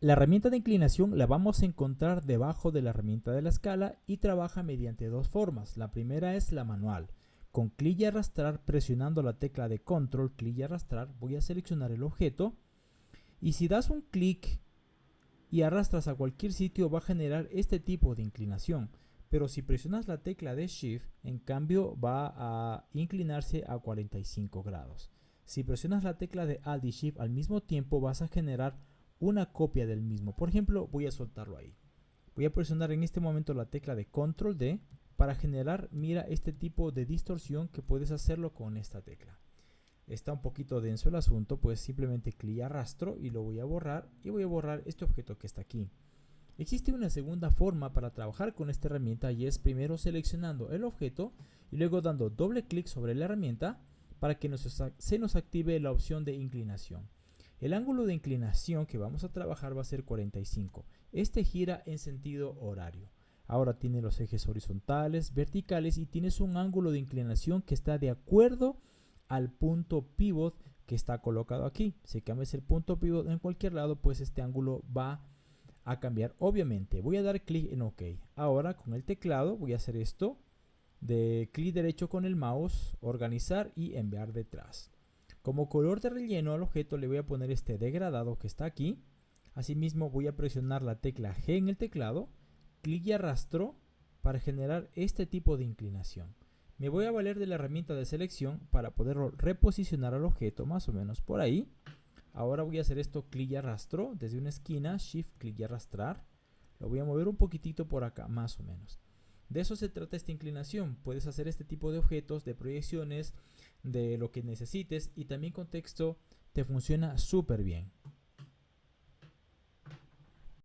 La herramienta de inclinación la vamos a encontrar debajo de la herramienta de la escala y trabaja mediante dos formas. La primera es la manual. Con clic y arrastrar, presionando la tecla de control, clic y arrastrar, voy a seleccionar el objeto. Y si das un clic y arrastras a cualquier sitio, va a generar este tipo de inclinación. Pero si presionas la tecla de Shift, en cambio va a inclinarse a 45 grados. Si presionas la tecla de Alt y Shift al mismo tiempo, vas a generar una copia del mismo. Por ejemplo, voy a soltarlo ahí. Voy a presionar en este momento la tecla de Control D para generar, mira, este tipo de distorsión que puedes hacerlo con esta tecla. Está un poquito denso el asunto, pues simplemente clic arrastro y lo voy a borrar y voy a borrar este objeto que está aquí. Existe una segunda forma para trabajar con esta herramienta y es primero seleccionando el objeto y luego dando doble clic sobre la herramienta para que se nos active la opción de inclinación. El ángulo de inclinación que vamos a trabajar va a ser 45. Este gira en sentido horario. Ahora tiene los ejes horizontales, verticales y tienes un ángulo de inclinación que está de acuerdo al punto pivot que está colocado aquí. Si cambias el punto pivot en cualquier lado, pues este ángulo va a cambiar. Obviamente, voy a dar clic en OK. Ahora con el teclado voy a hacer esto. De clic derecho con el mouse, organizar y enviar detrás. Como color de relleno al objeto le voy a poner este degradado que está aquí. Asimismo voy a presionar la tecla G en el teclado, clic y arrastro para generar este tipo de inclinación. Me voy a valer de la herramienta de selección para poder reposicionar al objeto más o menos por ahí. Ahora voy a hacer esto clic y arrastro desde una esquina, shift, clic y arrastrar. Lo voy a mover un poquitito por acá, más o menos. De eso se trata esta inclinación. Puedes hacer este tipo de objetos, de proyecciones, de lo que necesites y también con texto te funciona súper bien.